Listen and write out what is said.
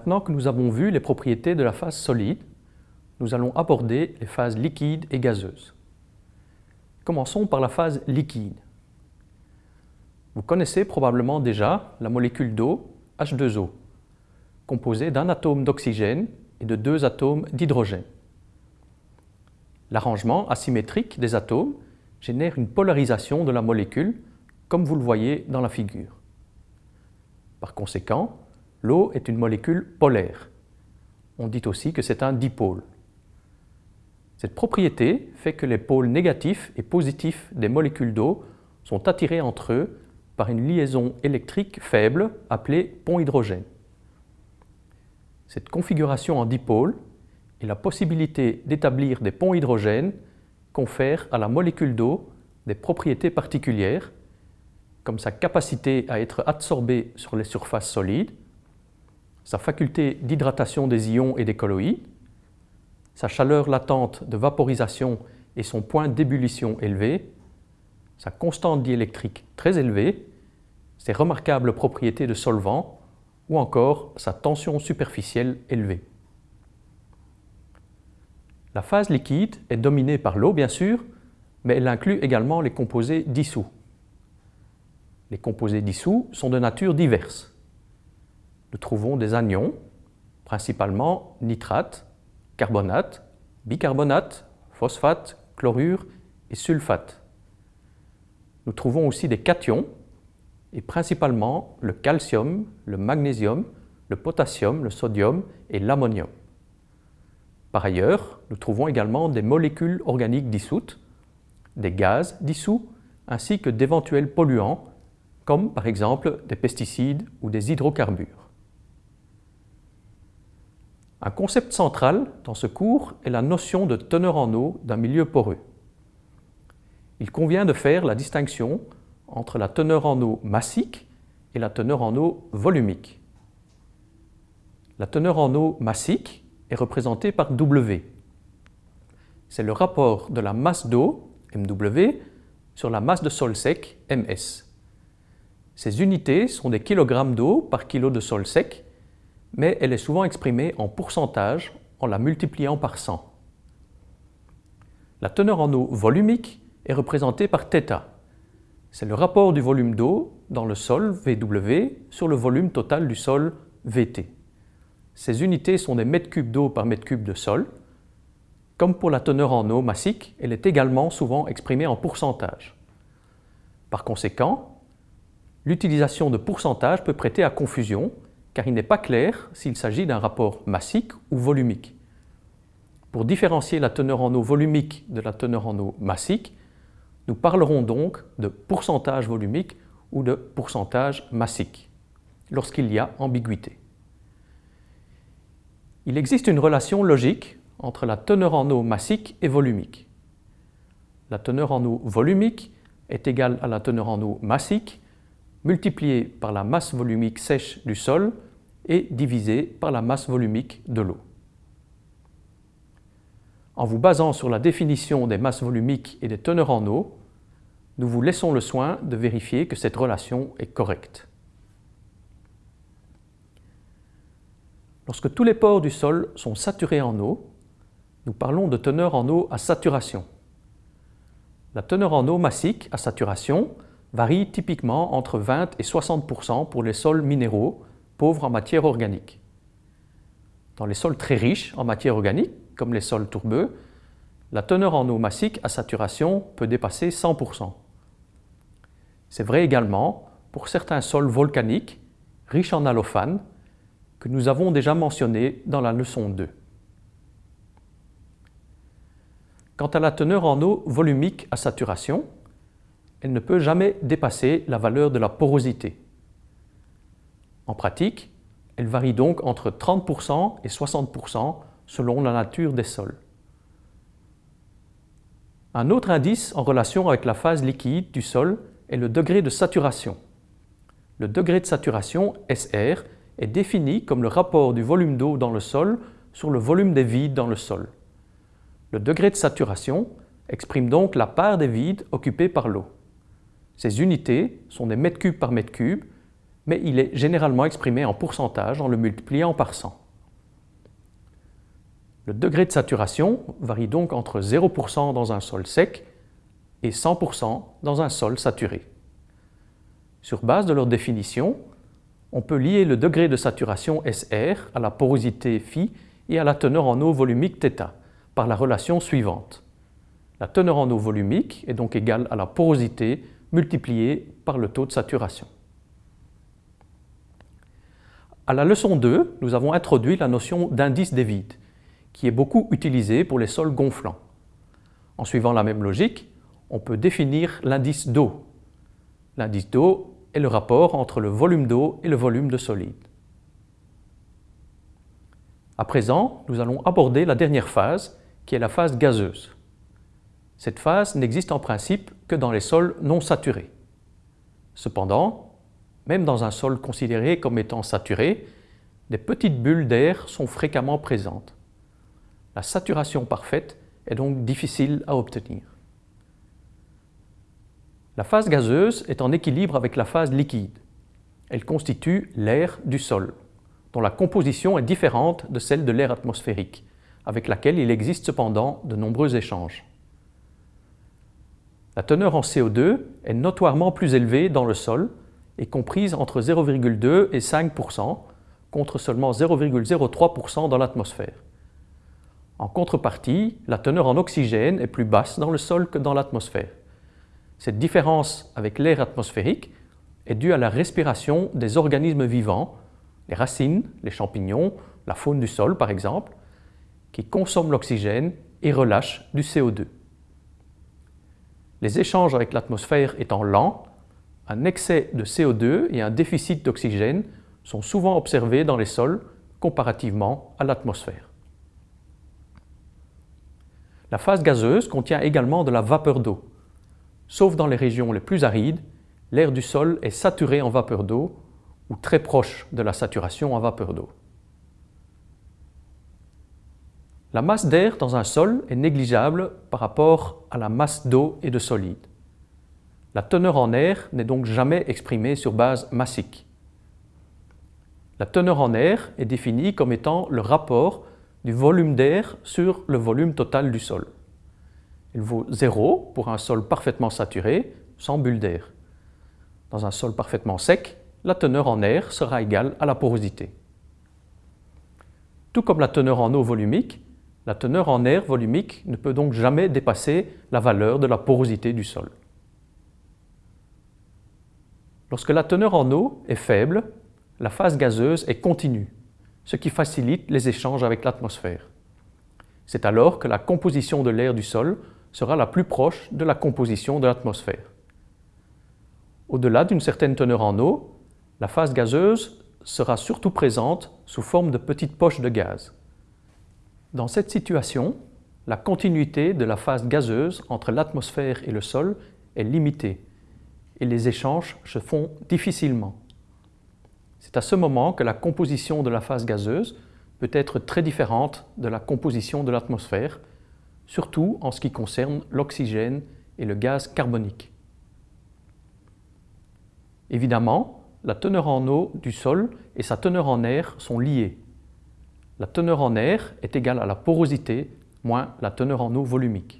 Maintenant que nous avons vu les propriétés de la phase solide, nous allons aborder les phases liquides et gazeuses. Commençons par la phase liquide. Vous connaissez probablement déjà la molécule d'eau, H2O, composée d'un atome d'oxygène et de deux atomes d'hydrogène. L'arrangement asymétrique des atomes génère une polarisation de la molécule, comme vous le voyez dans la figure. Par conséquent, l'eau est une molécule polaire. On dit aussi que c'est un dipôle. Cette propriété fait que les pôles négatifs et positifs des molécules d'eau sont attirés entre eux par une liaison électrique faible appelée pont hydrogène. Cette configuration en dipôle et la possibilité d'établir des ponts hydrogène confèrent à la molécule d'eau des propriétés particulières, comme sa capacité à être absorbée sur les surfaces solides, sa faculté d'hydratation des ions et des colloïdes, sa chaleur latente de vaporisation et son point d'ébullition élevé, sa constante diélectrique très élevée, ses remarquables propriétés de solvant ou encore sa tension superficielle élevée. La phase liquide est dominée par l'eau bien sûr, mais elle inclut également les composés dissous. Les composés dissous sont de nature diverse. Nous trouvons des anions, principalement nitrate, carbonate, bicarbonate, phosphate, chlorure et sulfate. Nous trouvons aussi des cations, et principalement le calcium, le magnésium, le potassium, le sodium et l'ammonium. Par ailleurs, nous trouvons également des molécules organiques dissoutes, des gaz dissous, ainsi que d'éventuels polluants, comme par exemple des pesticides ou des hydrocarbures. Un concept central dans ce cours est la notion de teneur en eau d'un milieu poreux. Il convient de faire la distinction entre la teneur en eau massique et la teneur en eau volumique. La teneur en eau massique est représentée par W. C'est le rapport de la masse d'eau, MW, sur la masse de sol sec, MS. Ces unités sont des kilogrammes d'eau par kilo de sol sec, mais elle est souvent exprimée en pourcentage en la multipliant par 100. La teneur en eau volumique est représentée par θ. C'est le rapport du volume d'eau dans le sol, VW, sur le volume total du sol, VT. Ces unités sont des mètres cubes d'eau par mètre cube de sol. Comme pour la teneur en eau massique, elle est également souvent exprimée en pourcentage. Par conséquent, l'utilisation de pourcentage peut prêter à confusion car il n'est pas clair s'il s'agit d'un rapport massique ou volumique. Pour différencier la teneur en eau volumique de la teneur en eau massique, nous parlerons donc de pourcentage volumique ou de pourcentage massique, lorsqu'il y a ambiguïté. Il existe une relation logique entre la teneur en eau massique et volumique. La teneur en eau volumique est égale à la teneur en eau massique multipliée par la masse volumique sèche du sol et divisée par la masse volumique de l'eau. En vous basant sur la définition des masses volumiques et des teneurs en eau, nous vous laissons le soin de vérifier que cette relation est correcte. Lorsque tous les pores du sol sont saturés en eau, nous parlons de teneur en eau à saturation. La teneur en eau massique à saturation varie typiquement entre 20 et 60% pour les sols minéraux pauvres en matière organique. Dans les sols très riches en matière organique, comme les sols tourbeux, la teneur en eau massique à saturation peut dépasser 100% c'est vrai également pour certains sols volcaniques riches en allophane que nous avons déjà mentionnés dans la leçon 2. Quant à la teneur en eau volumique à saturation, elle ne peut jamais dépasser la valeur de la porosité. En pratique, elle varie donc entre 30% et 60% selon la nature des sols. Un autre indice en relation avec la phase liquide du sol est le degré de saturation. Le degré de saturation, SR, est défini comme le rapport du volume d'eau dans le sol sur le volume des vides dans le sol. Le degré de saturation exprime donc la part des vides occupés par l'eau. Ces unités sont des mètres cubes par mètre cube, mais il est généralement exprimé en pourcentage en le multipliant par 100. Le degré de saturation varie donc entre 0% dans un sol sec et 100% dans un sol saturé. Sur base de leur définition, on peut lier le degré de saturation SR à la porosité phi et à la teneur en eau volumique θ par la relation suivante. La teneur en eau volumique est donc égale à la porosité multipliée par le taux de saturation. À la leçon 2, nous avons introduit la notion d'indice des vides, qui est beaucoup utilisée pour les sols gonflants. En suivant la même logique, on peut définir l'indice d'eau. L'indice d'eau est le rapport entre le volume d'eau et le volume de solide. À présent, nous allons aborder la dernière phase, qui est la phase gazeuse. Cette phase n'existe en principe que dans les sols non saturés. Cependant, même dans un sol considéré comme étant saturé, des petites bulles d'air sont fréquemment présentes. La saturation parfaite est donc difficile à obtenir. La phase gazeuse est en équilibre avec la phase liquide. Elle constitue l'air du sol, dont la composition est différente de celle de l'air atmosphérique, avec laquelle il existe cependant de nombreux échanges. La teneur en CO2 est notoirement plus élevée dans le sol et comprise entre 0,2 et 5% contre seulement 0,03% dans l'atmosphère. En contrepartie, la teneur en oxygène est plus basse dans le sol que dans l'atmosphère. Cette différence avec l'air atmosphérique est due à la respiration des organismes vivants, les racines, les champignons, la faune du sol par exemple, qui consomment l'oxygène et relâchent du CO2. Les échanges avec l'atmosphère étant lents, un excès de CO2 et un déficit d'oxygène sont souvent observés dans les sols comparativement à l'atmosphère. La phase gazeuse contient également de la vapeur d'eau. Sauf dans les régions les plus arides, l'air du sol est saturé en vapeur d'eau ou très proche de la saturation en vapeur d'eau. La masse d'air dans un sol est négligeable par rapport à la masse d'eau et de solide. La teneur en air n'est donc jamais exprimée sur base massique. La teneur en air est définie comme étant le rapport du volume d'air sur le volume total du sol. Il vaut 0 pour un sol parfaitement saturé, sans bulle d'air. Dans un sol parfaitement sec, la teneur en air sera égale à la porosité. Tout comme la teneur en eau volumique, la teneur en air volumique ne peut donc jamais dépasser la valeur de la porosité du sol. Lorsque la teneur en eau est faible, la phase gazeuse est continue, ce qui facilite les échanges avec l'atmosphère. C'est alors que la composition de l'air du sol sera la plus proche de la composition de l'atmosphère. Au-delà d'une certaine teneur en eau, la phase gazeuse sera surtout présente sous forme de petites poches de gaz. Dans cette situation, la continuité de la phase gazeuse entre l'atmosphère et le sol est limitée et les échanges se font difficilement. C'est à ce moment que la composition de la phase gazeuse peut être très différente de la composition de l'atmosphère surtout en ce qui concerne l'oxygène et le gaz carbonique. Évidemment, la teneur en eau du sol et sa teneur en air sont liées. La teneur en air est égale à la porosité moins la teneur en eau volumique.